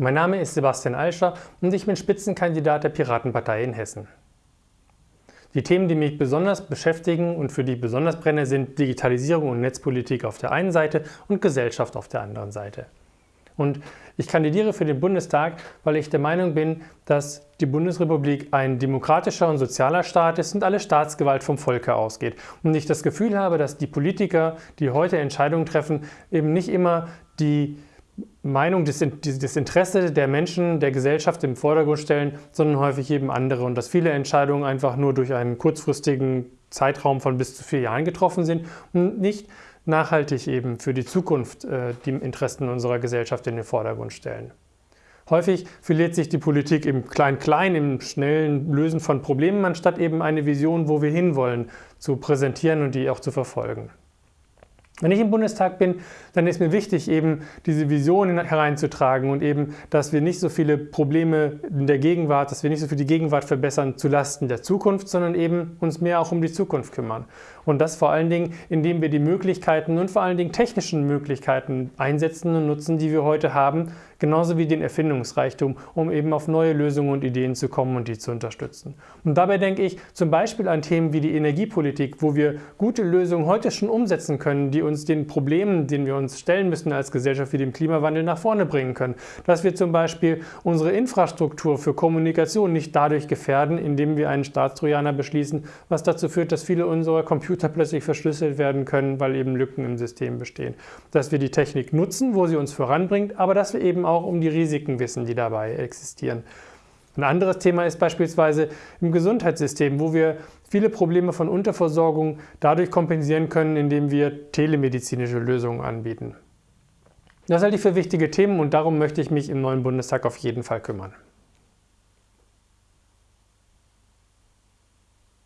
Mein Name ist Sebastian Alscher und ich bin Spitzenkandidat der Piratenpartei in Hessen. Die Themen, die mich besonders beschäftigen und für die ich besonders brenne, sind Digitalisierung und Netzpolitik auf der einen Seite und Gesellschaft auf der anderen Seite. Und ich kandidiere für den Bundestag, weil ich der Meinung bin, dass die Bundesrepublik ein demokratischer und sozialer Staat ist und alle Staatsgewalt vom Volke ausgeht. Und ich das Gefühl habe, dass die Politiker, die heute Entscheidungen treffen, eben nicht immer die Meinung, das, Interesse der Menschen, der Gesellschaft im Vordergrund stellen, sondern häufig eben andere und dass viele Entscheidungen einfach nur durch einen kurzfristigen Zeitraum von bis zu vier Jahren getroffen sind und nicht nachhaltig eben für die Zukunft äh, die Interessen unserer Gesellschaft in den Vordergrund stellen. Häufig verliert sich die Politik im Klein-Klein, im schnellen Lösen von Problemen, anstatt eben eine Vision, wo wir hinwollen, zu präsentieren und die auch zu verfolgen. Wenn ich im Bundestag bin, dann ist mir wichtig, eben diese Vision hereinzutragen und eben, dass wir nicht so viele Probleme in der Gegenwart, dass wir nicht so viel die Gegenwart verbessern zu Lasten der Zukunft, sondern eben uns mehr auch um die Zukunft kümmern. Und das vor allen Dingen, indem wir die Möglichkeiten und vor allen Dingen technischen Möglichkeiten einsetzen und nutzen, die wir heute haben, genauso wie den Erfindungsreichtum, um eben auf neue Lösungen und Ideen zu kommen und die zu unterstützen. Und dabei denke ich zum Beispiel an Themen wie die Energiepolitik, wo wir gute Lösungen heute schon umsetzen können, die uns den Problemen, denen wir uns stellen müssen als Gesellschaft wie dem Klimawandel nach vorne bringen können. Dass wir zum Beispiel unsere Infrastruktur für Kommunikation nicht dadurch gefährden, indem wir einen Staatstrojaner beschließen, was dazu führt, dass viele unserer Computer plötzlich verschlüsselt werden können, weil eben Lücken im System bestehen. Dass wir die Technik nutzen, wo sie uns voranbringt, aber dass wir eben auch um die Risiken wissen, die dabei existieren. Ein anderes Thema ist beispielsweise im Gesundheitssystem, wo wir viele Probleme von Unterversorgung dadurch kompensieren können, indem wir telemedizinische Lösungen anbieten. Das halte ich für wichtige Themen und darum möchte ich mich im neuen Bundestag auf jeden Fall kümmern.